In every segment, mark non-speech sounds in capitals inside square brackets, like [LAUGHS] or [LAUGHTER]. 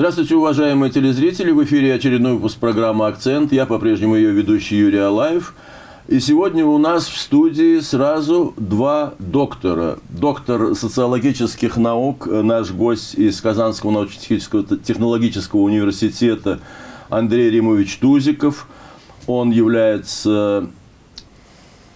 Здравствуйте, уважаемые телезрители! В эфире очередной выпуск программы «Акцент». Я по-прежнему ее ведущий Юрий Алаев. И сегодня у нас в студии сразу два доктора. Доктор социологических наук, наш гость из Казанского научно-технического технологического университета Андрей Римович Тузиков. Он является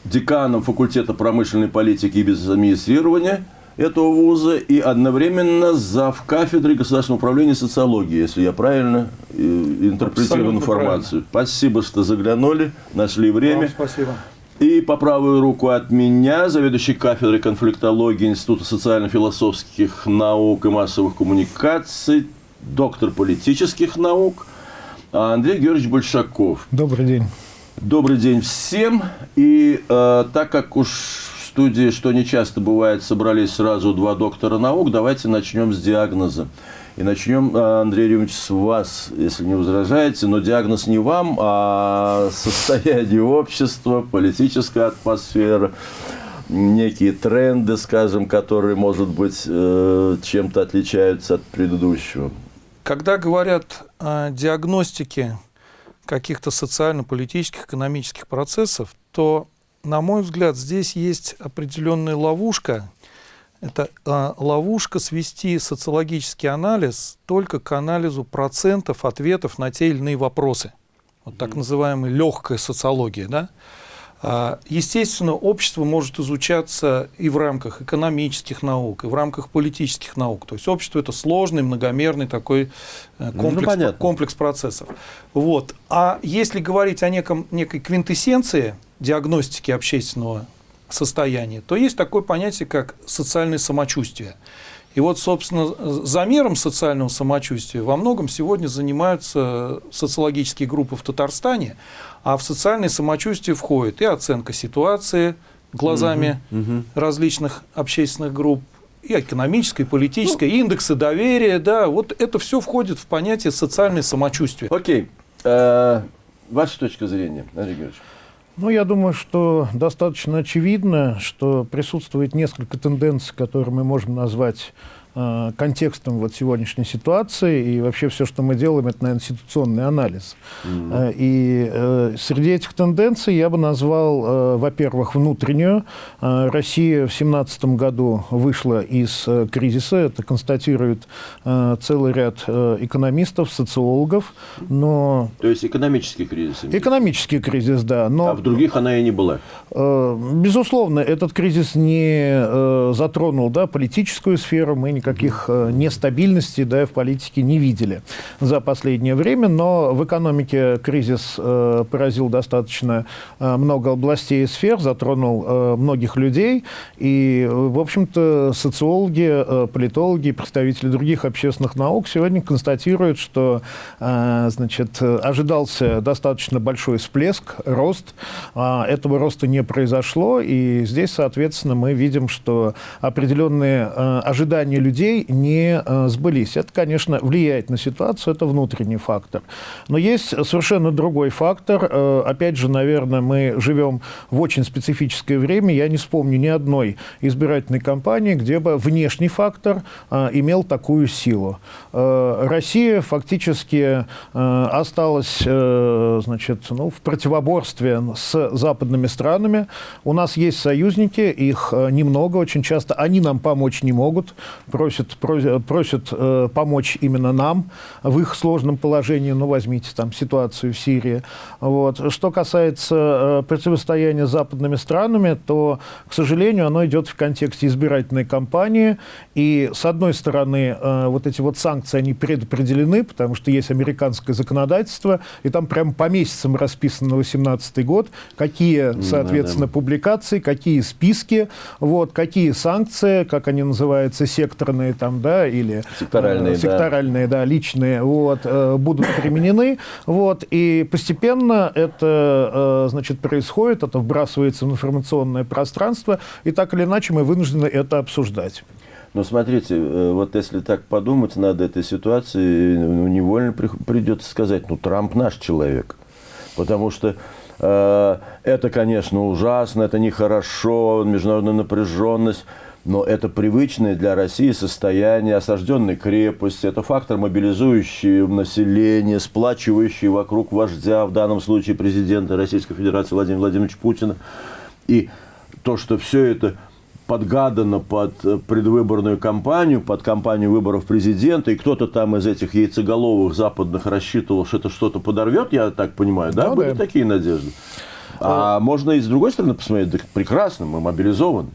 деканом факультета промышленной политики и бизнес-администрирования этого вуза и одновременно зав. кафедры государственного управления социологии, если я правильно э, интерпретирую Абсолютно информацию. Правильно. Спасибо, что заглянули, нашли время. Вам спасибо. И по правую руку от меня заведующий кафедрой конфликтологии Института социально-философских наук и массовых коммуникаций, доктор политических наук Андрей Георгиевич Большаков. Добрый день. Добрый день всем. И э, так как уж студии, что не часто бывает, собрались сразу два доктора наук, давайте начнем с диагноза. И начнем, э, Андрей Юрьевич, с вас, если не возражаете, но диагноз не вам, а состояние общества, политическая атмосфера, некие тренды, скажем, которые, может быть, э, чем-то отличаются от предыдущего. Когда говорят о диагностике каких-то социально-политических, экономических процессов, то, на мой взгляд, здесь есть определенная ловушка. Это э, ловушка свести социологический анализ только к анализу процентов ответов на те или иные вопросы. Вот так называемая легкая социология. Да? А, естественно, общество может изучаться и в рамках экономических наук, и в рамках политических наук. То есть общество – это сложный, многомерный такой э, ну, комплекс, ну, комплекс процессов. Вот. А если говорить о неком, некой квинтэссенции диагностики общественного состояния, то есть такое понятие, как социальное самочувствие. И вот, собственно, замером социального самочувствия во многом сегодня занимаются социологические группы в Татарстане, а в социальное самочувствие входит и оценка ситуации глазами угу, угу. различных общественных групп, и экономическое, и политическое, ну, индексы доверия, да, вот это все входит в понятие социальное самочувствие. Окей. Э, ваша точка зрения, Андрей Георгиевич? Ну, я думаю, что достаточно очевидно, что присутствует несколько тенденций, которые мы можем назвать Э, контекстом вот сегодняшней ситуации, и вообще все, что мы делаем, это, наверное, ситуационный анализ. Mm -hmm. И э, среди этих тенденций я бы назвал, э, во-первых, внутреннюю. Э, Россия в 2017 году вышла из э, кризиса, это констатирует э, целый ряд э, экономистов, социологов, но... То есть экономический кризис? Экономический кризис, да. Но, а в других она и не была? Э, безусловно, этот кризис не э, затронул да, политическую сферу, мы не никаких э, нестабильностей да, в политике не видели за последнее время, но в экономике кризис э, поразил достаточно э, много областей и сфер, затронул многих людей, и, в общем-то, социологи, политологи, представители других общественных наук сегодня констатируют, что значит, ожидался достаточно большой всплеск, рост, а этого роста не произошло, и здесь, соответственно, мы видим, что определенные ожидания людей людей не э, сбылись. Это, конечно, влияет на ситуацию, это внутренний фактор. Но есть совершенно другой фактор. Э, опять же, наверное, мы живем в очень специфическое время. Я не вспомню ни одной избирательной кампании, где бы внешний фактор э, имел такую силу. Россия фактически осталась значит, ну, в противоборстве с западными странами. У нас есть союзники, их немного, очень часто они нам помочь не могут просят, просят, просят э, помочь именно нам в их сложном положении. Ну, возьмите там ситуацию в Сирии. Вот. Что касается э, противостояния с западными странами, то, к сожалению, оно идет в контексте избирательной кампании. И, с одной стороны, э, вот эти вот санкции, они предопределены, потому что есть американское законодательство, и там прямо по месяцам расписано на 2018 год, какие, соответственно, публикации, какие списки, вот, какие санкции, как они называются, сектор секторные там, да, или секторальные, э, секторальные да. да, личные, вот, э, будут применены, [LAUGHS] вот, и постепенно это, э, значит, происходит, это вбрасывается в информационное пространство, и так или иначе мы вынуждены это обсуждать. Но смотрите, э, вот если так подумать над этой ситуацией, ну, невольно придется сказать, ну, Трамп наш человек. Потому что э, это, конечно, ужасно, это нехорошо, международная напряженность. Но это привычное для России состояние осажденной крепости, это фактор, мобилизующий население, сплачивающий вокруг вождя, в данном случае президента Российской Федерации Владимира Владимировича Путина. И то, что все это подгадано под предвыборную кампанию, под кампанию выборов президента, и кто-то там из этих яйцеголовых западных рассчитывал, что это что-то подорвет, я так понимаю, да? Ну, Были да. такие надежды. А, можно и с другой стороны посмотреть, да прекрасно, мы мобилизованы.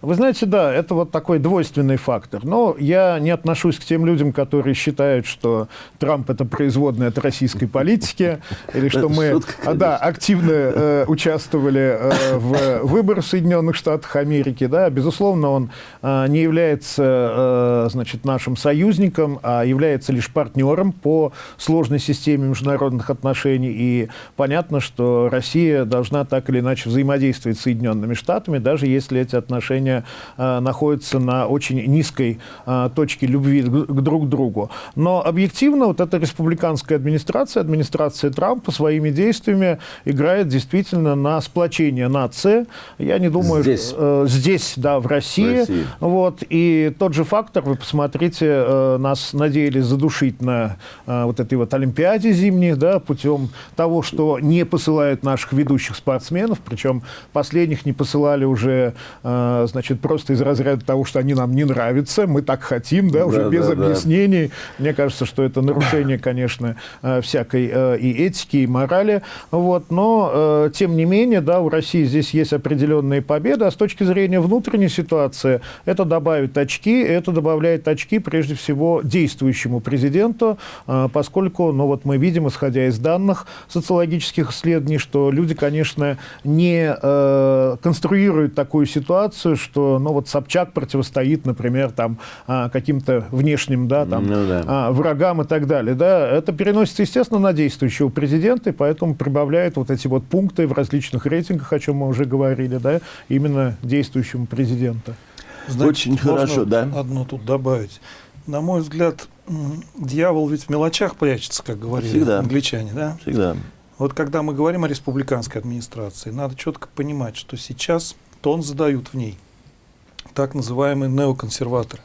Вы знаете, да, это вот такой двойственный фактор. Но я не отношусь к тем людям, которые считают, что Трамп это производная от российской политики, или [LAUGHS] что мы шутка, а, да, активно э, участвовали э, в выборах Соединенных Штатах Америки. Да. Безусловно, он э, не является э, значит, нашим союзником, а является лишь партнером по сложной системе международных отношений. И понятно, что Россия должна так или иначе взаимодействовать с Соединенными Штатами, даже если эти отношения э, находятся на очень низкой э, точке любви к, к друг другу. Но объективно вот эта республиканская администрация, администрация Трампа своими действиями играет действительно на сплочение нации. Я не думаю, Здесь. э, здесь, да, в России. В России. Вот, и тот же фактор, вы посмотрите, э, нас надеялись задушить на э, вот этой вот Олимпиаде зимней, да, путем того, что не посылают наших ведущих спортсменов, причем последних не посылали уже, э, значит, просто из разряда того, что они нам не нравятся, мы так хотим, да, уже Да, без да, да. объяснений. Мне кажется, что это нарушение, конечно, э, всякой э, и этики, и морали. Вот, но, э, тем не менее, да, у России здесь есть определенные победы, а с точки зрения внутренней ситуации это добавит очки, это добавляет очки прежде всего действующему президенту, поскольку, ну вот мы видим, исходя из данных социологических исследований, что люди, конечно, не конструируют такую ситуацию, что, ну вот Собчак противостоит, например, там а, каким-то внешним, да, там Ну да. а, врагам и так далее. Да, это переносится, естественно, на действующего президента, и поэтому прибавляет вот эти вот пункты в различных рейтингах, о чем мы уже говорили, да, именно действующему президенту. Очень можно хорошо, да. Одно тут добавить. На мой взгляд, дьявол ведь в мелочах прячется, как говорили Всегда. англичане, да? Всегда. Вот когда мы говорим о республиканской администрации, надо четко понимать, что сейчас тон задают в ней так называемые неоконсерваторы.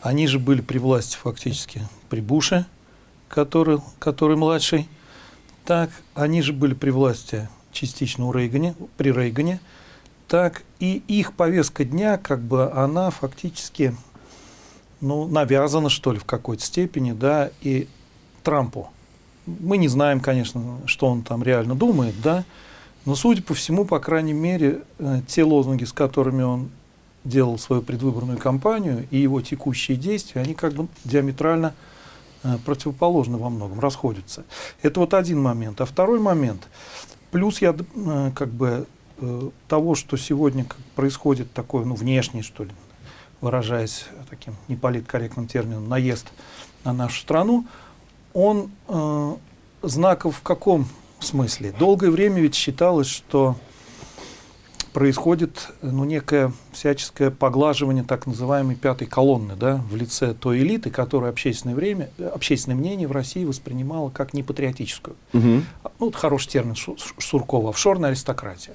Они же были при власти фактически при Буше, который, который младший. Так, они же были при власти частично у Рейгане, при Рейгане. Так, и их повестка дня, как бы, она фактически, ну, навязана, что ли, в какой-то степени, да, и Трампу. Мы не знаем, конечно, что он там реально думает, да, но, судя по всему, по крайней мере, э, те лозунги, с которыми он делал свою предвыборную кампанию, и его текущие действия, они как бы диаметрально э, противоположны во многом, расходятся. Это вот один момент. А второй момент, плюс я э, как бы э, того, что сегодня происходит такое, ну, внешний, что ли, выражаясь таким неполиткорректным термином, наезд на нашу страну, он э, знаков в каком смысле? Долгое время ведь считалось, что происходит ну, некое всяческое поглаживание так называемой пятой колонны да, в лице той элиты, которую общественное, время, э, общественное мнение в России воспринимало как непатриотическую. Мгм. Ну, вот хороший термин Суркова, офшорная аристократия.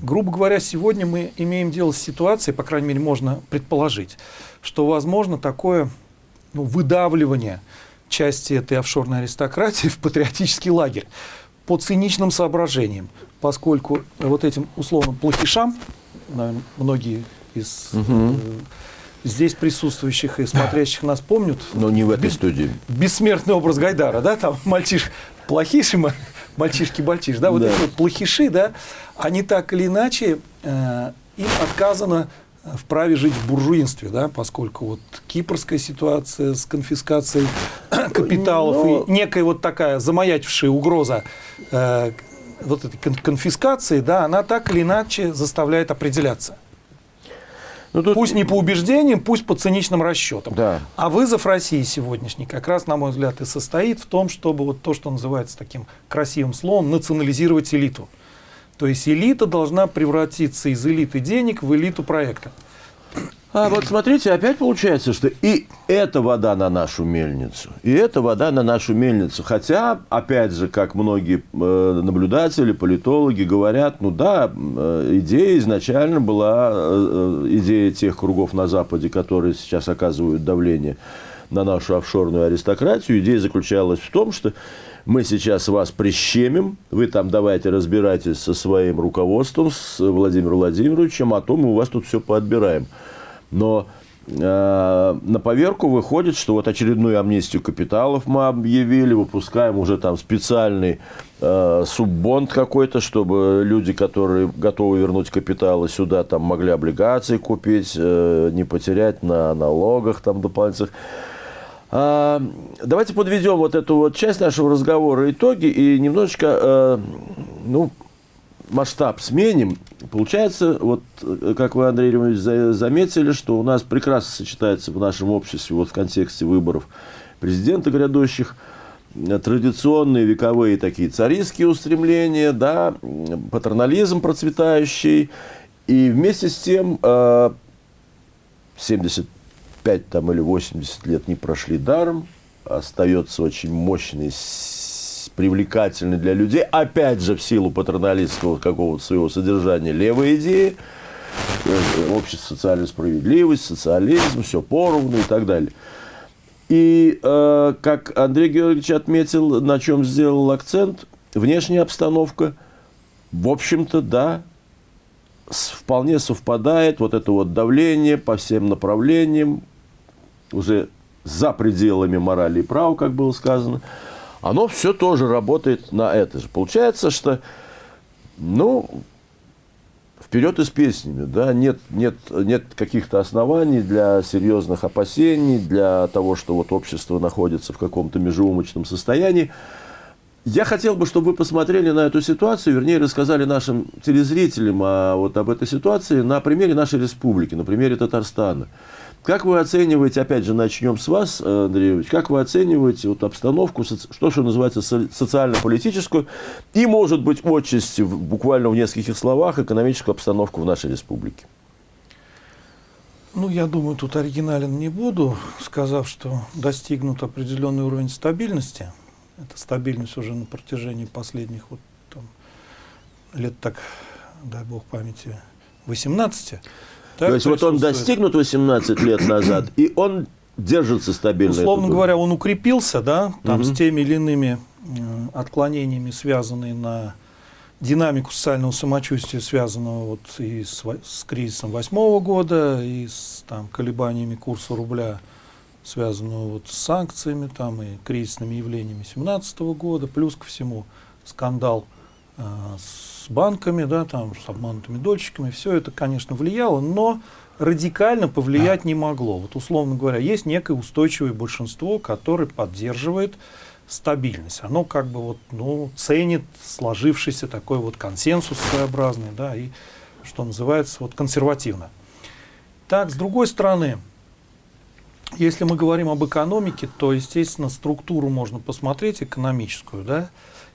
Грубо говоря, сегодня мы имеем дело с ситуацией, по крайней мере, можно предположить, что возможно такое ну, выдавливание части этой офшорной аристократии [LAUGHS] в патриотический лагерь по циничным соображениям, поскольку вот этим условным плохишам, наверное, многие из э, здесь присутствующих и смотрящих нас помнят, Но не в этой студии. бессмертный образ Гайдара, да, там мальчиш, плохиш, и ма- мальчишки-бальчиш, да, вот Да. эти вот плохиши, да, они так или иначе, э, им отказано в праве жить в буржуинстве, да, поскольку вот кипрская ситуация с конфискацией [COUGHS] капиталов Но- и некая вот такая замаячившая угроза э, вот этой кон- конфискации, да, она так или иначе заставляет определяться. Ну, тут- Пусть не по убеждениям, пусть по циничным расчетам. Да. А вызов России сегодняшний как раз, на мой взгляд, и состоит в том, чтобы вот то, что называется таким красивым словом, национализировать элиту. То есть элита должна превратиться из элиты денег в элиту проекта. А вот смотрите, опять получается, что и эта вода на нашу мельницу, и эта вода на нашу мельницу. Хотя, опять же, как многие э, наблюдатели, политологи говорят, ну да, э, идея изначально была, э, идея тех кругов на Западе, которые сейчас оказывают давление на нашу офшорную аристократию, идея заключалась в том, что мы сейчас вас прищемим, вы там давайте разбирайтесь со своим руководством, с Владимиром Владимировичем, а то мы у вас тут все поотбираем. Но э, на поверку выходит, что вот очередную амнистию капиталов мы объявили, выпускаем уже там специальный э, суббонд какой-то, чтобы люди, которые готовы вернуть капиталы сюда, там могли облигации купить, э, не потерять на налогах там дополнительных. А, давайте подведем вот эту вот часть нашего разговора итоги и немножечко, э, ну, масштаб сменим. Получается, вот как вы, Андрей Ильич, заметили, что у нас прекрасно сочетается в нашем обществе вот в контексте выборов президента грядущих традиционные вековые такие царистские устремления, да, патернализм процветающий, и вместе с тем 70 э, 5 там, или 80 лет не прошли даром, остается очень мощный, привлекательный для людей, опять же, в силу патерналистского какого-то своего содержания левой идеи, э, общество социальной справедливости, социализм, все поровну и так далее. И, э, как Андрей Георгиевич отметил, на чем сделал акцент, внешняя обстановка, в общем-то, да, вполне совпадает вот это вот давление по всем направлениям, уже за пределами морали и права, как было сказано, оно все тоже работает на это же. Получается, что, ну, вперед и с песнями, да, нет, нет, нет каких-то оснований для серьезных опасений, для того, что вот общество находится в каком-то межеумочном состоянии. Я хотел бы, чтобы вы посмотрели на эту ситуацию, вернее, рассказали нашим телезрителям о, вот об этой ситуации на примере нашей республики, на примере Татарстана. Как вы оцениваете, опять же, начнем с вас, э, Андрей Ильич, как вы оцениваете вот обстановку, что, что называется, социально-политическую и, может быть, отчасти, буквально в нескольких словах, экономическую обстановку в нашей республике? Ну, я думаю, тут оригинален не буду, сказав, что достигнут определенный уровень стабильности. Это стабильность уже на протяжении последних вот, там, лет так, дай бог памяти, 18. Так, то есть вот он достигнут 18 лет назад, и он держится стабильно. Условно говоря, он укрепился, да, там угу. с теми или иными отклонениями, связанные на динамику социального самочувствия, связанного вот и с, с кризисом восьмого года, и с там, колебаниями курса рубля, связанного вот с санкциями там, и кризисными явлениями 2017 года, плюс ко всему скандал э, с с банками, да, там, с обманутыми дольщиками. Все это, конечно, влияло, но радикально повлиять не могло. Вот, условно говоря, есть некое устойчивое большинство, которое поддерживает стабильность. Оно как бы вот, ну, ценит сложившийся такой вот консенсус своеобразный, да, и, что называется, вот консервативно. Так, с другой стороны, если мы говорим об экономике, то, естественно, структуру можно посмотреть, экономическую, да,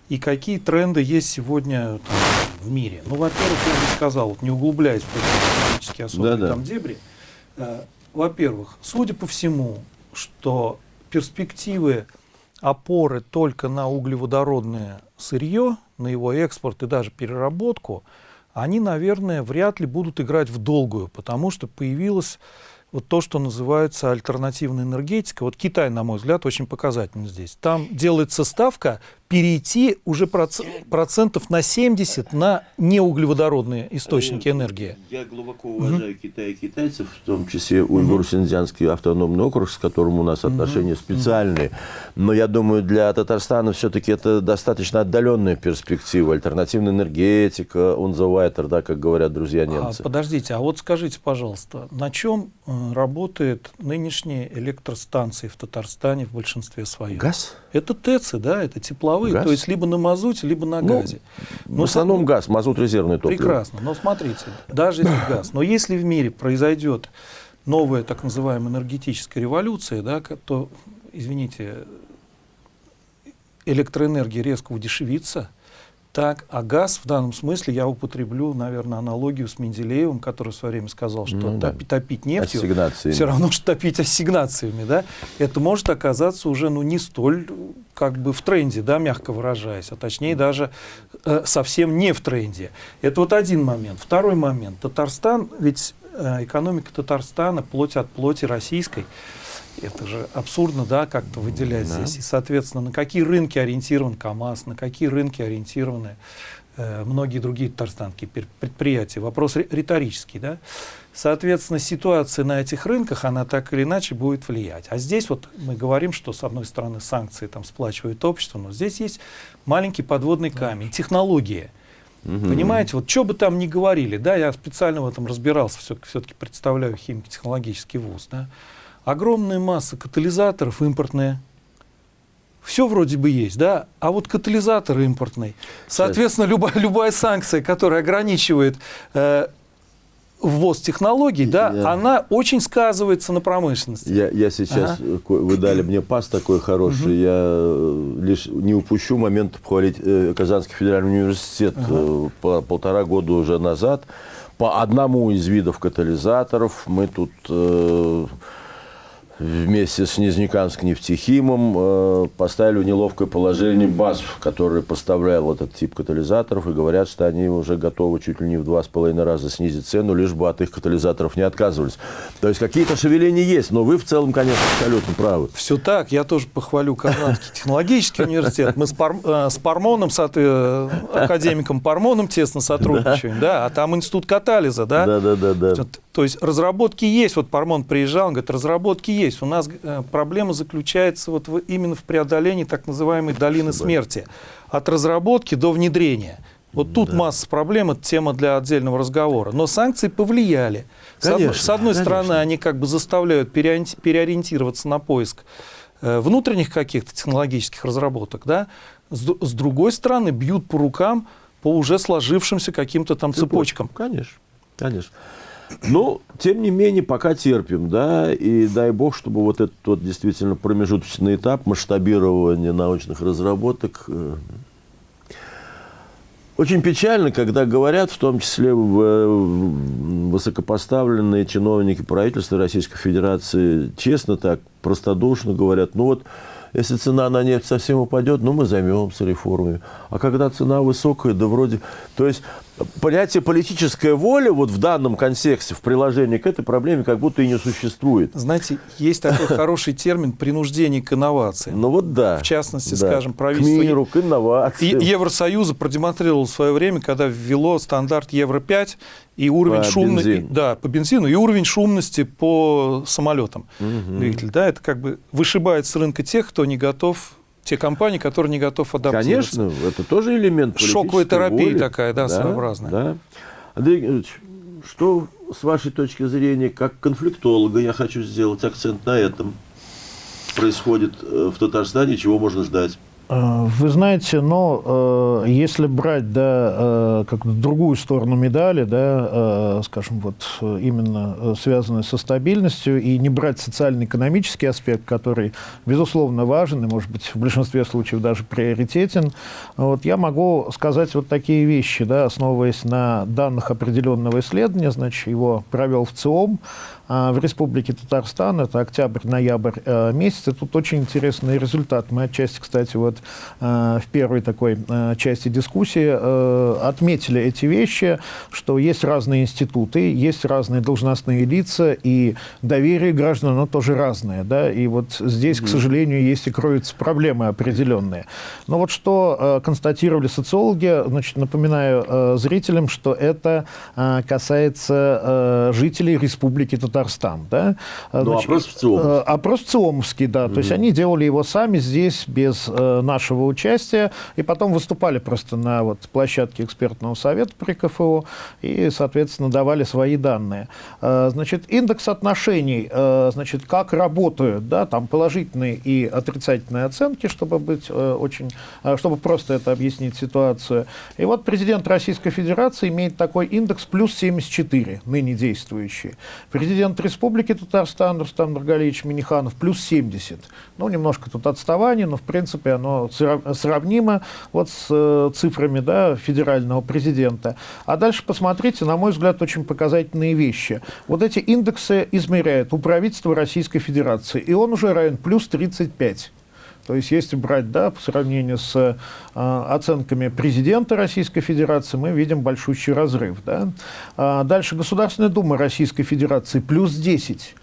и какие тренды есть сегодня там, в мире. Ну, во-первых, я бы сказал, вот, не углубляясь в экономические особые да -да. там дебри, э, во-первых, судя по всему, что перспективы опоры только на углеводородное сырье, на его экспорт и даже переработку, они, наверное, вряд ли будут играть в долгую, потому что появилась вот то, что называется альтернативная энергетика. Вот Китай, на мой взгляд, очень показательно здесь. Там делается ставка перейти уже процентов на 70 на неуглеводородные источники энергии. Я глубоко уважаю угу. Китай и китайцев, в том числе Уйгур-Синьцзянский автономный округ, с которым у нас отношения угу. специальные. Но я думаю, для Татарстана все-таки это достаточно отдаленная перспектива. Альтернативная энергетика, он unzawiter, да, как говорят друзья немцы. А, подождите, а вот скажите, пожалуйста, на чем э, работают нынешние электростанции в Татарстане в большинстве своем? Газ? Это ТЭЦы, да, это тепловые, газ? то есть либо на мазуте, либо на ну, газе. Но в основном сам... газ, мазут резервный топливо. Прекрасно, но смотрите, даже если [COUGHS] газ, но если в мире произойдет новая так называемая энергетическая революция, да, то, извините, электроэнергия резко удешевится, Так, а газ в данном смысле я употреблю, наверное, аналогию с Менделеевым, который в свое время сказал, что Ну, топи- да. топить нефтью все равно, что топить ассигнациями, да, это может оказаться уже ну, не столь как бы в тренде, да, мягко выражаясь, а точнее даже э, совсем не в тренде. Это вот один момент. Второй момент. Татарстан, ведь э, экономика Татарстана, плоть от плоти российской, это же абсурдно, да, как-то выделять Да. здесь. И, соответственно, на какие рынки ориентирован КАМАЗ, на какие рынки ориентированы э, многие другие татарстанские предприятия. Вопрос ри- риторический, да. Соответственно, ситуация на этих рынках, она так или иначе будет влиять. А здесь вот мы говорим, что с одной стороны санкции там сплачивает общество, но здесь есть маленький подводный камень, технология. Мгм. Понимаете, вот что бы там ни говорили, да, я специально в этом разбирался, все-таки представляю химико-технологический вуз, да, огромная масса катализаторов импортные, все вроде бы есть, да, а вот катализатор импортный, соответственно, любая, [LAUGHS] любая санкция, которая ограничивает э, ввоз технологий, да, Я- она очень сказывается на промышленности. Я, я сейчас, Ага. э, вы дали мне пас такой хороший, я э, лишь не упущу момент похвалить э, Казанский федеральный университет э, по- полтора года уже назад. По одному из видов катализаторов мы тут э, вместе с Нижнекамским нефтехимом э, поставили в неловкое положение БАСФ, который поставлял этот тип катализаторов, и говорят, что они уже готовы чуть ли не в два с половиной раза снизить цену, лишь бы от их катализаторов не отказывались. То есть какие-то шевеления есть, но вы в целом, конечно, абсолютно правы. Все так, я тоже похвалю Казанский технологический университет. Мы с, Пар- э, с Пармоном, соот- э, академиком Пармоном тесно сотрудничаем, да, а там институт катализа, да. Да-да-да. Вот, То есть разработки есть. Вот Пармон приезжал, он говорит, разработки есть. У нас э, проблема заключается вот в- именно в преодолении так называемой долины смерти. От разработки до внедрения. Вот тут масса проблем, это тема для отдельного разговора. Но санкции повлияли. Конечно, с одной конечно. стороны, они как бы заставляют переориенти- переориентироваться на поиск э, внутренних каких-то технологических разработок, да? С, другой стороны, бьют по рукам по уже сложившимся каким-то там цепочкам. Конечно, конечно. Но, тем не менее, пока терпим, да, и дай бог, чтобы вот этот вот действительно промежуточный этап масштабирования научных разработок э, очень печально, когда говорят, в том числе высокопоставленные чиновники правительства Российской Федерации, честно так, простодушно говорят, ну вот, если цена на нефть совсем упадет, ну мы займемся реформами. А когда цена высокая, да вроде... То есть понятие политическая воля вот в данном контексте, в приложении к этой проблеме как будто и не существует. Знаете, есть такой [LAUGHS] хороший термин принуждение к инновациям. Ну вот да. В частности, да. скажем, К правительство миру, к инновациям. Евросоюза продемонстрировал в свое время, когда ввело стандарт Евро-5 и уровень По шумности, бензину. да, по бензину и уровень шумности по самолетам. Двигатель, да, это как бы вышибает с рынка тех, кто не готов, те компании, которые не готов адаптироваться. Конечно, это тоже элемент Шоковая терапия воли. такая, да, своеобразная. Да. Андрей Георгиевич, что с вашей точки зрения, как конфликтолога, я хочу сделать акцент на этом, происходит э, в Татарстане, чего можно ждать? Э, Вы знаете, но э, если брать да, э, как другую сторону медали, да, э, скажем, вот э, именно э, связанную со стабильностью, и не брать социально-экономический аспект, который, безусловно, важен и, может быть, в большинстве случаев даже приоритетен, вот, я могу сказать вот такие вещи, да, основываясь на данных определенного исследования, значит, его провел в ЦИОМ, а, в Республике Татарстан, это октябрь-ноябрь э, месяц. И тут очень интересный результат. Мы отчасти, кстати, вот э, в первой такой э, части дискуссии э, отметили эти вещи, что есть разные институты, есть разные должностные лица, и доверие граждан, оно тоже разное. Да? И вот здесь, к сожалению, есть и кроются проблемы определенные. Но вот что э, констатировали социологи, значит, напоминаю э, зрителям, что это э, касается э, жителей Республики Татарстан. Да? Э, Ну, значит, опрос в ЦИОМовский. э, Опрос ЦИОМовский, да. То есть они делали его сами здесь, без э, нашего участия, и потом выступали просто на вот, площадке экспертного совета при КФО и, соответственно, давали свои данные. Э, значит, индекс отношений, э, значит, как работают, да, там положительные и отрицательные оценки, чтобы быть э, очень, э, чтобы просто это объяснить ситуацию. И вот президент Российской Федерации имеет такой индекс плюс 74, ныне действующий. Президент президент Республики Татарстан Рустам Нургалевич Миниханов плюс 70. Ну, немножко тут отставание, но в принципе оно сравнимо вот с э, цифрами да, федерального президента. А дальше посмотрите, на мой взгляд, очень показательные вещи. Вот эти индексы измеряют у правительства Российской Федерации, и он уже равен плюс 35. То есть, если брать да, по сравнению с э, оценками президента Российской Федерации, мы видим большущий разрыв. Да? А дальше Государственная Дума Российской Федерации плюс 10.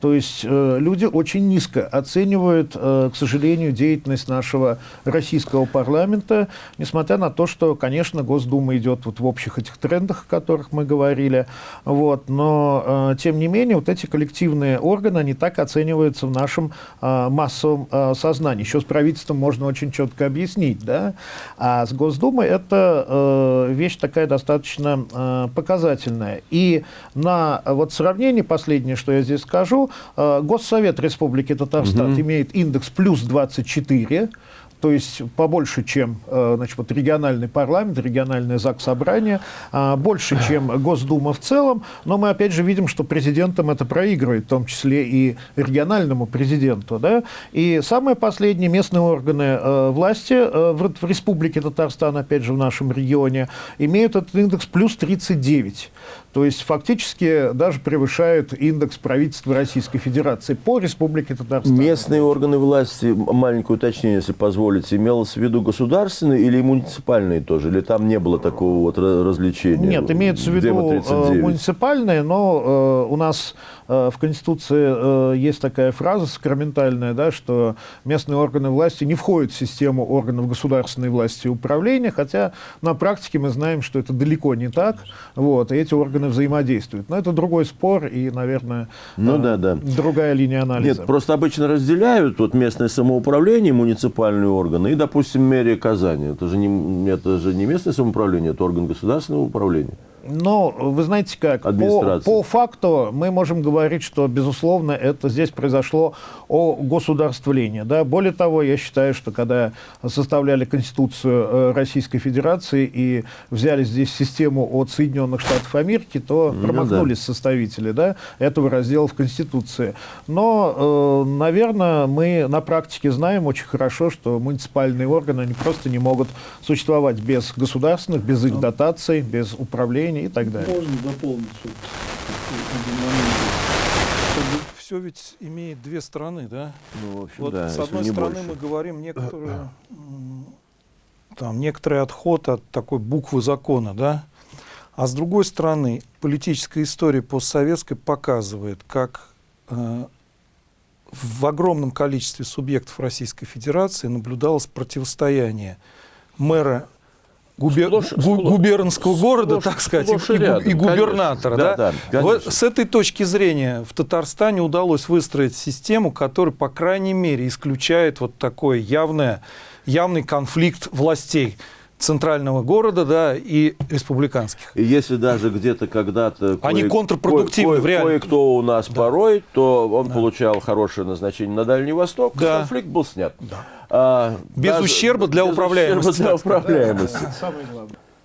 То есть э, люди очень низко оценивают, э, к сожалению, деятельность нашего российского парламента, несмотря на то, что, конечно, Госдума идет вот в общих этих трендах, о которых мы говорили, вот, но, э, тем не менее, вот эти коллективные органы, они так оцениваются в нашем э, массовом э, сознании. Еще с правительством можно очень четко объяснить, да, а с Госдумой это э, вещь такая достаточно э, показательная. И на вот сравнение последнее, что я здесь скажу, Госсовет Республики Татарстан угу. имеет индекс плюс 24, то есть побольше, чем э, значит, вот региональный парламент, региональное ЗАГС собрание, а, больше, чем Госдума в целом, но мы опять же видим, что президентам это проигрывает, в том числе и региональному президенту. Да? И самые последние местные органы э, власти в, в Республике Татарстан, опять же в нашем регионе, имеют этот индекс плюс 39. То есть фактически даже превышают индекс правительства Российской Федерации по Республике Татарстан. Местные органы власти, маленькое уточнение, если позволите, имелось в виду государственные или муниципальные тоже? Или там не было такого вот развлечения? Нет, имеется в виду э, муниципальные, но э, у нас в Конституции э, есть такая фраза сакраментальная, да, что местные органы власти не входят в систему органов государственной власти и управления, хотя на практике мы знаем, что это далеко не так, вот, и эти органы взаимодействуют. Но это другой спор и, наверное, ну, э, да, да. другая линия анализа. Нет, просто обычно разделяют вот местное самоуправление, муниципальные органы и, допустим, мэрия Казани. Это же не, это же не местное самоуправление, это орган государственного управления. Но вы знаете как, по, по факту мы можем говорить, что, безусловно, это здесь произошло о государствлении. Да? Более того, я считаю, что когда составляли Конституцию э, Российской Федерации и взяли здесь систему от Соединенных Штатов Америки, то ну, промахнулись да. составители да, этого раздела в Конституции. Но, э, наверное, мы на практике знаем очень хорошо, что муниципальные органы они просто не могут существовать без государственных, без их дотаций, без управления и так далее. Можно дополнить вот все ведь имеет две стороны, да? Ну, в общем, вот да, с одной стороны больше. мы говорим некоторые, [CLEARS THROAT] там, некоторый отход от такой буквы закона, да? А с другой стороны, политическая история постсоветской показывает, как э, в огромном количестве субъектов Российской Федерации наблюдалось противостояние мэра губер... сплошь, гу... губернского города, так сказать, и, рядом, и губернатора. Да, да? Да, вот с этой точки зрения в Татарстане удалось выстроить систему, которая, по крайней мере, исключает вот такой явное, явный конфликт властей центрального города да, и республиканских. И если даже где-то когда-то... Они кое, контрпродуктивны кое, в реальности. Кое-кто у нас да. порой, то он да. получал хорошее назначение на Дальний Восток, да. конфликт был снят. Да. А, без даже, ущерба для без управляемости. Ущерба для управляемости.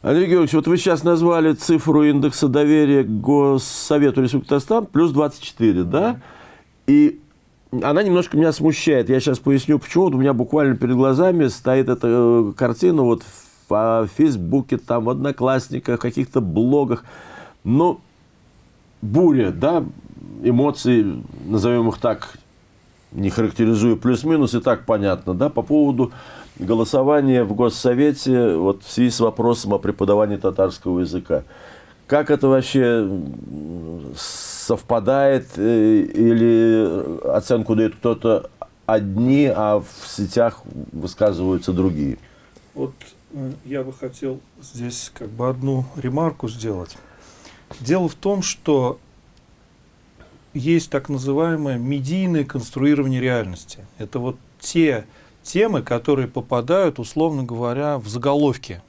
Андрей Георгиевич, вот вы сейчас назвали цифру индекса доверия к Госсовету Республики Татарстан плюс 24, да? И она немножко меня смущает. Я сейчас поясню, почему. Вот у меня буквально перед глазами стоит эта э, картина вот в Фейсбуке, там, в Одноклассниках, каких-то блогах. Но буря, да, эмоций, назовем их так, не характеризую плюс-минус, и так понятно, да, по поводу голосования в Госсовете вот в связи с вопросом о преподавании татарского языка. Как это вообще совпадает э, или оценку дает кто-то одни, а в сетях высказываются другие? Вот я бы хотел здесь как бы одну ремарку сделать. Дело в том, что есть так называемое медийное конструирование реальности. Это вот те темы, которые попадают, условно говоря, в заголовки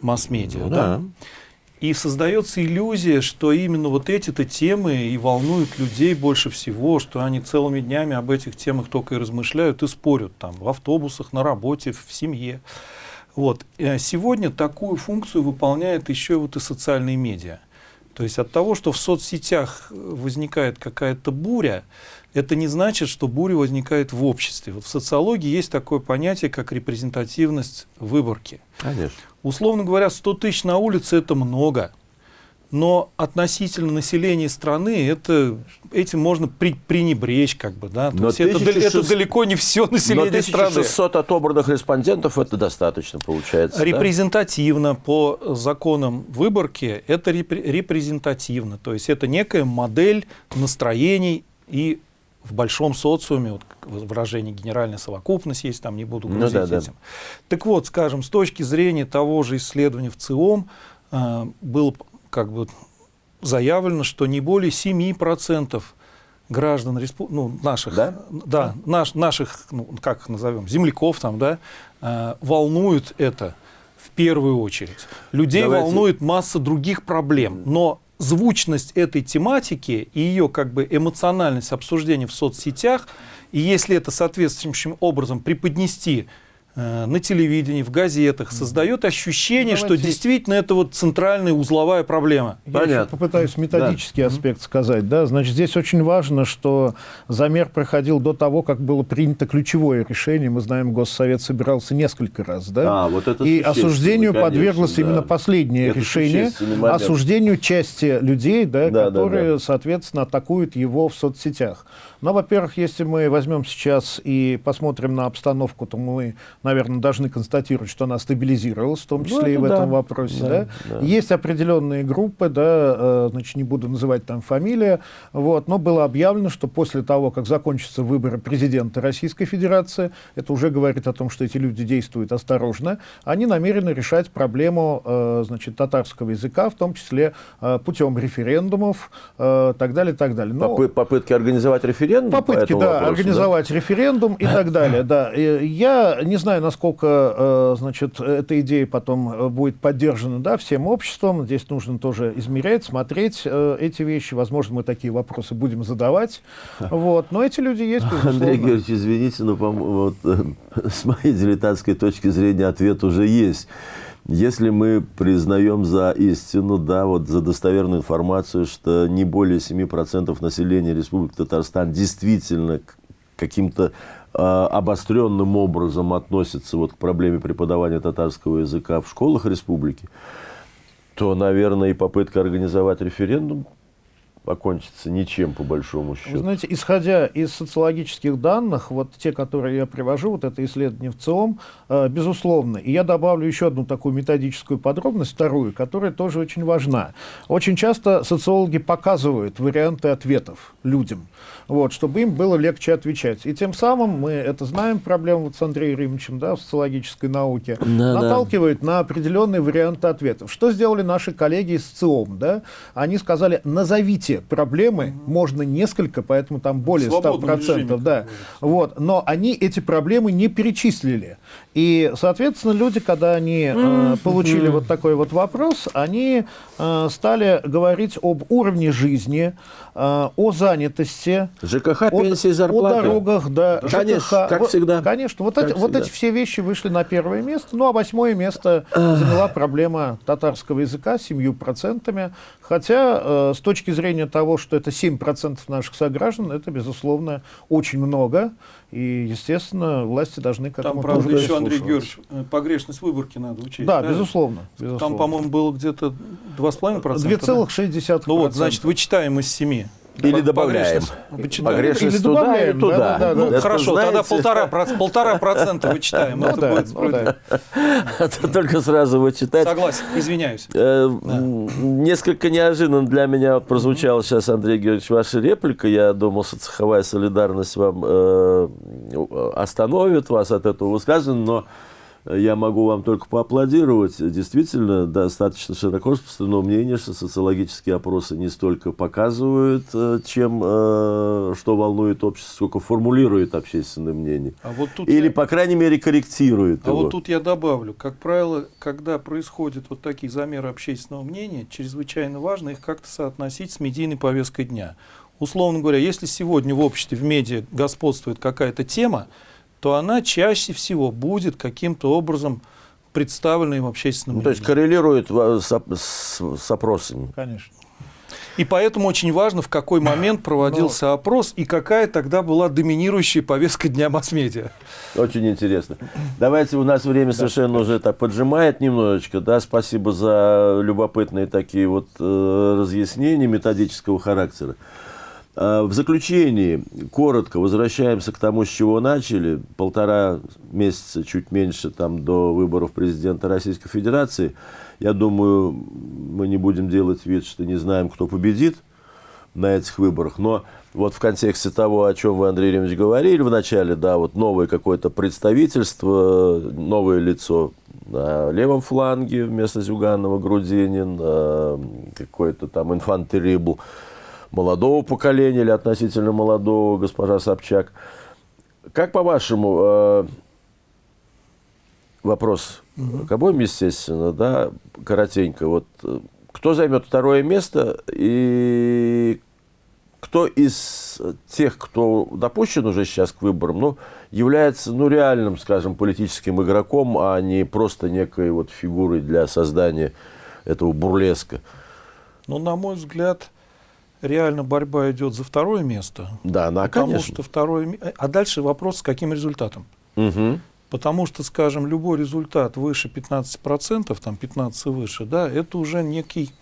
масс-медиа. Ну, да. да. И создается иллюзия, что именно вот эти-то темы и волнуют людей больше всего, что они целыми днями об этих темах только и размышляют и спорят там в автобусах, на работе, в семье. Вот. Э, сегодня такую функцию выполняет еще вот и социальные медиа. То есть от того, что в соцсетях возникает какая-то буря, это не значит, что буря возникает в обществе. Вот в социологии есть такое понятие, как репрезентативность выборки. Конечно. Условно говоря, 100 тысяч на улице – это много. Но относительно населения страны это, этим можно при, пренебречь. Как бы, да? То Но есть это, 1600 это далеко не все Но население страны. 1600 отобранных респондентов это достаточно получается. да? Репрезентативно по законам выборки это репре- репрезентативно. То есть это некая модель настроений и в большом социуме, вот выражение генеральная совокупность есть, там не буду Ну грузить да, да. этим. Так вот, скажем, с точки зрения того же исследования в ЦИОМ э, было как бы заявлено, что не более 7% граждан респу- ну, наших, Да? да, наш- наших, ну, как назовем, земляков там, да, э, волнует это в первую очередь. Людей Давайте- волнует масса других проблем, но звучность этой тематики и ее как бы эмоциональность обсуждения в соцсетях, и если это соответствующим образом преподнести на телевидении, в газетах, создает ощущение, что Давайте- действительно это вот центральная узловая проблема. Я Понятно. попытаюсь методический аспект сказать. Да? Значит, здесь очень важно, что замер проходил до того, как было принято ключевое решение. Мы знаем, Госсовет собирался несколько раз. Да? А, вот это И осуждению конечно, подверглось да. именно последнее Это решение, осуждению части людей, да, Да, да, которые, да. соответственно, атакуют его в соцсетях. Но, во-первых, если мы возьмем сейчас и посмотрим на обстановку, то мы, наверное, должны констатировать, что она стабилизировалась, в том Ну, числе и это в да. этом вопросе. Да, Да, да. Есть определенные группы, да, э, значит, не буду называть там фамилии, вот, но было объявлено, что после того, как закончатся выборы президента Российской Федерации, это уже говорит о том, что эти люди действуют осторожно, они намерены решать проблему, э, значит, татарского языка, в том числе э, путем референдумов, так далее, так далее. Но- Попы- попытки организовать референдум по Попытки, этому да, вопросу, организовать референдум и так [LAUGHS] далее, да. И Я не знаю, насколько, э, значит, эта идея потом э, будет поддержана, да, всем обществом. Здесь нужно тоже измерять, смотреть э, эти вещи. Возможно, мы такие вопросы будем задавать. [LAUGHS] Вот. Но эти люди есть, безусловно. Андрей Георгиевич, извините, но вот, [LAUGHS] с моей дилетантской точки зрения ответ уже есть. Если мы признаем за истину, да, вот за достоверную информацию, что не более 7% населения Республики Татарстан действительно каким-то обостренным образом относится вот к проблеме преподавания татарского языка в школах республики, то, наверное, и попытка организовать референдум окончится ничем, по большому Вы счету. знаете, исходя из социологических данных, вот те, которые я привожу, вот это исследование в ЦИОМ, э, безусловно. И я добавлю еще одну такую методическую подробность, вторую, которая тоже очень важна. Очень часто социологи показывают варианты ответов людям, вот, чтобы им было легче отвечать. И тем самым, мы это знаем, проблему вот с Андреем Римовичем да, в социологической науке, Да, да. наталкивает на определенные варианты ответов. Что сделали наши коллеги из ЦИОМ? Да? Они сказали, назовите проблемы, можно несколько, поэтому там более свободном 100%. режиме, да. вот. Но они эти проблемы не перечислили. И, соответственно, люди, когда они э, получили вот такой вот вопрос, они э, стали говорить об уровне жизни, э, о занятости, ЖКХ, о- пенсии, О зарплаты. дорогах, да. Конечно, ЖКХ. как Вот, всегда. Конечно. Вот, Как эти, вот всегда. эти все вещи вышли на первое место. Ну, а восьмое место заняла проблема татарского языка с 7%. Хотя, э, с точки зрения того, что это 7% наших сограждан, это, безусловно, очень много. И, естественно, власти должны к Там, этому правда, тоже еще, Андрей. Георгиевич, э, погрешность выборки надо учесть. Да, правильно? безусловно. Там, безусловно. по-моему, было где-то 2,5%. 2,6%. Ну вот, значит, вычитаем из 7. Или добавляем. Вычитаем. Погрешность Или туда добавляем, или туда. да, да, да. Ну, хорошо, тогда знаете, полтора, проц- [LAUGHS] полтора процента вычитаем. Ну это да, будет ну справедливо. [LAUGHS] это только сразу вычитать. Согласен, извиняюсь. Э, м, Несколько неожиданно для меня прозвучала сейчас, Андрей Георгиевич, ваша реплика. Я думал, что цеховая солидарность вам э, остановит вас от этого высказывания, но я могу вам только поаплодировать. Действительно, достаточно широко распространено мнение, что социологические опросы не столько показывают, э, чем э, что волнует общество, сколько формулирует общественное мнение. А вот тут Или, я- по крайней мере, корректирует А его. вот тут я добавлю, как правило, когда происходят вот такие замеры общественного мнения, чрезвычайно важно их как-то соотносить с медийной повесткой дня. Условно говоря, если сегодня в обществе, в медиа господствует какая-то тема, то она чаще всего будет каким-то образом представлена им общественным Ну, то есть коррелирует ва- с, оп- с- с опросами. Конечно. И поэтому очень важно, в какой момент проводился Но... опрос и какая тогда была доминирующая повестка дня масс-медиа. Очень интересно. Давайте, у нас время совершенно уже так поджимает немножечко. Да, спасибо за любопытные такие вот э, разъяснения методического характера. Э, в заключении, коротко, возвращаемся к тому, с чего начали. Полтора месяца, чуть меньше, там, до выборов президента Российской Федерации. Я думаю, мы не будем делать вид, что не знаем, кто победит на этих выборах. Но вот в контексте того, о чем вы, Андрей Ильич, говорили в начале, да, вот новое какое-то представительство, новое лицо на левом фланге вместо Зюганова, Грудинин, э, какой-то там инфантерибл молодого поколения или относительно молодого, госпожа Собчак. Как по-вашему, э, вопрос угу. к обоим, естественно, да, коротенько, вот э, кто займет второе место и кто из тех, кто допущен уже сейчас к выборам, ну, является ну, реальным, скажем, политическим игроком, а не просто некой вот фигурой для создания этого бурлеска? Ну, на мой взгляд, реально борьба идет за второе место. Да, да, потому конечно. что второе... А дальше вопрос, с каким результатом. Угу. Потому что, скажем, любой результат выше 15%, там 15 выше, да, это уже некий,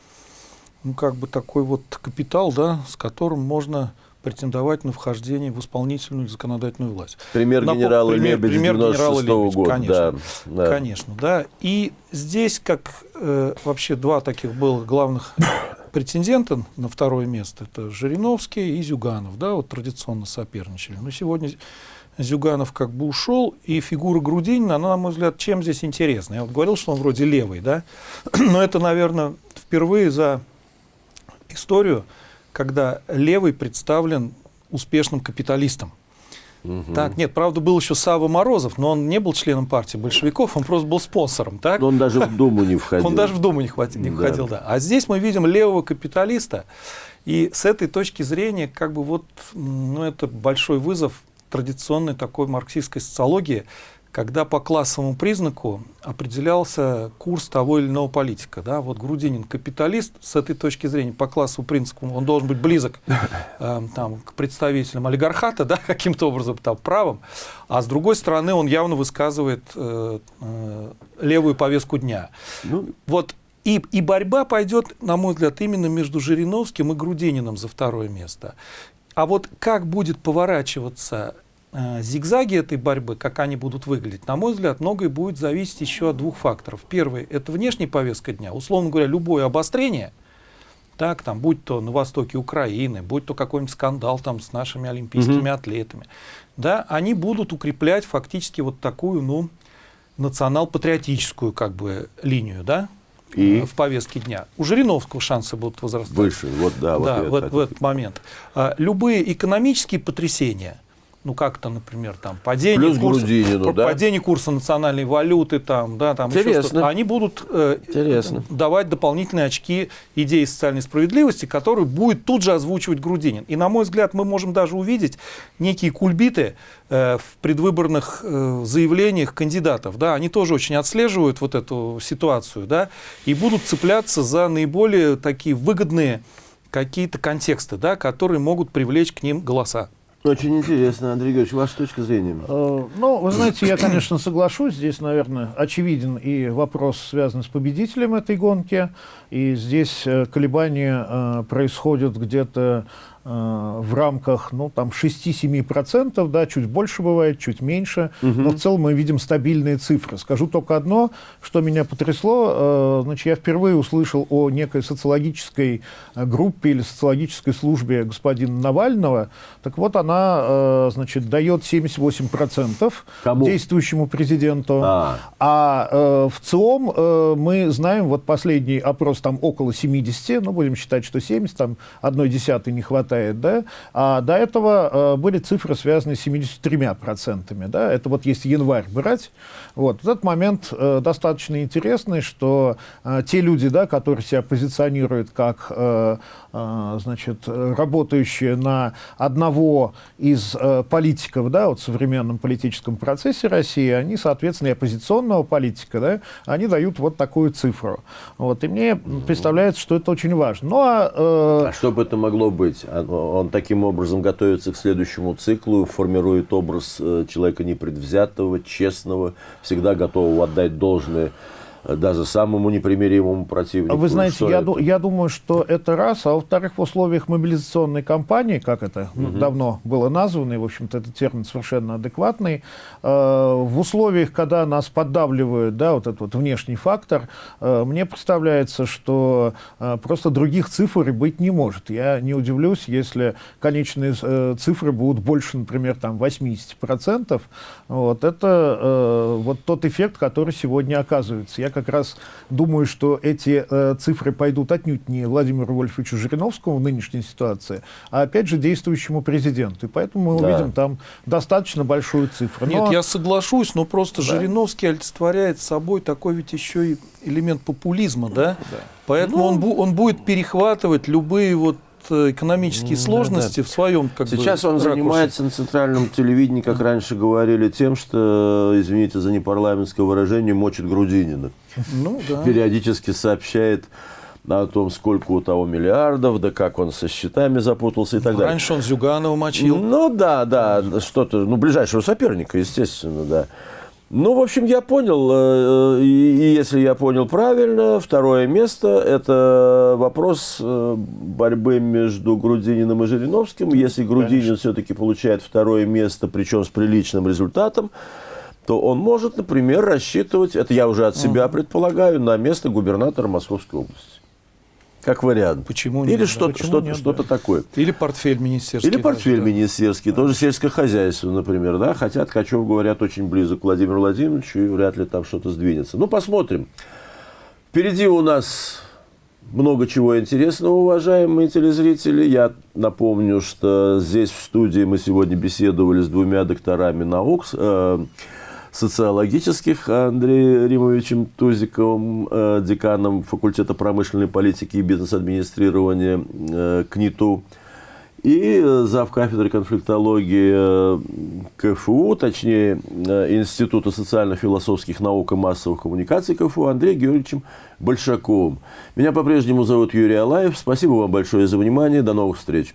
ну, как бы такой вот капитал, да, с которым можно претендовать на вхождение в исполнительную или законодательную власть. Пример Напом... генерала пример, Лебедя пример генерала Лебедя, года. Конечно, да, да. конечно, да. И здесь как э, вообще два таких было главных претендента на второе место. Это Жириновский и Зюганов, да, вот традиционно соперничали. Но сегодня Зюганов как бы ушел, и фигура Грудинина, она, на мой взгляд, чем здесь интересна? Я вот говорил, что он вроде левый, да, [CLEARS THROAT] но это, наверное, впервые за историю, когда левый представлен успешным капиталистом. Угу. Так, нет, правда, был еще Сава Морозов, но он не был членом партии большевиков, он просто был спонсором, так? Но он даже в Думу не входил. [LAUGHS] Он даже в Думу не, хватил, не да. входил, да. А здесь мы видим левого капиталиста, и с этой точки зрения, как бы вот, ну, это большой вызов традиционной такой марксистской социологии, когда по классовому признаку определялся курс того или иного политика. Да? Вот Грудинин капиталист, с этой точки зрения, по классовому принципу, он должен быть близок [LAUGHS] э, там, к представителям олигархата, да, каким-то образом там, правом, а с другой стороны он явно высказывает э, э, левую повестку дня. Ну, вот и, и борьба пойдет, на мой взгляд, именно между Жириновским и Грудининым за второе место. А вот как будет поворачиваться зигзаги этой борьбы, как они будут выглядеть, на мой взгляд, многое будет зависеть еще от двух факторов. Первый – это внешняя повестка дня. Условно говоря, любое обострение, так, там, будь то на востоке Украины, будь то какой-нибудь скандал там, с нашими олимпийскими угу. атлетами, да, они будут укреплять фактически вот такую, ну, национал-патриотическую как бы линию, да, и? в повестке дня. У Жириновского шансы будут возрастать. Выше, вот да. Да, вот, в, в этот момент. А, любые экономические потрясения – ну как-то, например, там падение, Плюс курса, Грудинину, да? падение курса национальной валюты, там, да, там Интересно. они будут э, Интересно. давать дополнительные очки идеи социальной справедливости, которые будет тут же озвучивать Грудинин. И, на мой взгляд, мы можем даже увидеть некие кульбиты э, в предвыборных э, заявлениях кандидатов. Да, они тоже очень отслеживают вот эту ситуацию, да, и будут цепляться за наиболее такие выгодные какие-то контексты, да, которые могут привлечь к ним голоса. Очень интересно, Андрей Георгиевич, ваша точка зрения. Э, ну, вы знаете, я, конечно, соглашусь. Здесь, наверное, очевиден и вопрос, связанный с победителем этой гонки. И здесь э, колебания э, происходят где-то в рамках ну, там 6-7%, да, чуть больше бывает, чуть меньше, угу. но в целом мы видим стабильные цифры. Скажу только одно, что меня потрясло. Э, значит, я впервые услышал о некой социологической э, группе или социологической службе господина Навального. Так вот, она значит, дает 78% Кому? действующему президенту. А, а в ЦИОМ мы знаем, вот последний опрос там около 70, ну, будем считать, что 70, там одной десятой не хватает хватает, да, а до этого были цифры, связанные с 73%, да, это вот если январь брать, вот, этот момент достаточно интересный, что те люди, да, которые себя позиционируют как а, значит, работающие на одного из э, политиков да, вот в современном политическом процессе России, они, соответственно, и оппозиционного политика, да, они дают вот такую цифру. Вот, и мне представляется, что это очень важно. Ну, а, э... а что бы это могло быть? А, он таким образом готовится к следующему циклу, формирует образ э, человека непредвзятого, честного, всегда готового отдать должное даже самому непримиримому противнику. Вы знаете, я, ду я думаю, что это раз, а во-вторых, в условиях мобилизационной кампании, как это угу. давно было названо, и, в общем-то, этот термин совершенно адекватный, э, в условиях, когда нас поддавливают, да, вот этот вот внешний фактор, э, мне представляется, что э, просто других цифр быть не может. Я не удивлюсь, если конечные э, цифры будут больше, например, там 80%. Вот, это э, вот тот эффект, который сегодня оказывается. Я как раз думаю, что эти э, цифры пойдут отнюдь не Владимиру Вольфовичу Жириновскому в нынешней ситуации, а опять же действующему президенту. И поэтому мы да. увидим там достаточно большую цифру. Но... Нет, я соглашусь, но просто да. Жириновский олицетворяет собой такой ведь еще и элемент популизма, да? да. Поэтому ну... он, бу он будет перехватывать любые вот Экономические сложности да, в своем как Сейчас бы, он ракурсе. занимается на центральном телевидении, как раньше говорили, тем, что, извините за непарламентское выражение, мочит Грудинина. Ну, да. Периодически сообщает о том, сколько у того миллиардов, да как он со счетами запутался и так далее. Раньше он Зюганова мочил. Ну да, да, что-то, ну ближайшего соперника, естественно, да. Ну, в общем, я понял, э, и если я понял правильно, второе место – это вопрос э, борьбы между Грудининым и Жириновским. Если Грудинин все-таки получает второе место, причем с приличным результатом, то он может, например, рассчитывать, это я уже от себя предполагаю, на место губернатора Московской области. Как вариант. Почему нет? Или что-то что, -то, что, -то, такое. Или портфель министерский. Или портфель да. министерский. Да. Тоже сельское хозяйство, например. Да? Хотя Ткачев, говорят, очень близок к Владимиру Владимировичу, и вряд ли там что-то сдвинется. Ну, посмотрим. Впереди у нас много чего интересного, уважаемые телезрители. Я напомню, что здесь в студии мы сегодня беседовали с двумя докторами наук. Э, социологических Андреем Римовичем Тузиковым, э, деканом факультета промышленной политики и бизнес-администрирования э, КНИТУ, и зав. кафедры конфликтологии э, КФУ, точнее Института социально-философских наук и массовых коммуникаций КФУ Андреем Георгиевичем Большаковым. Меня по-прежнему зовут Юрий Алаев. Спасибо вам большое за внимание. До новых встреч.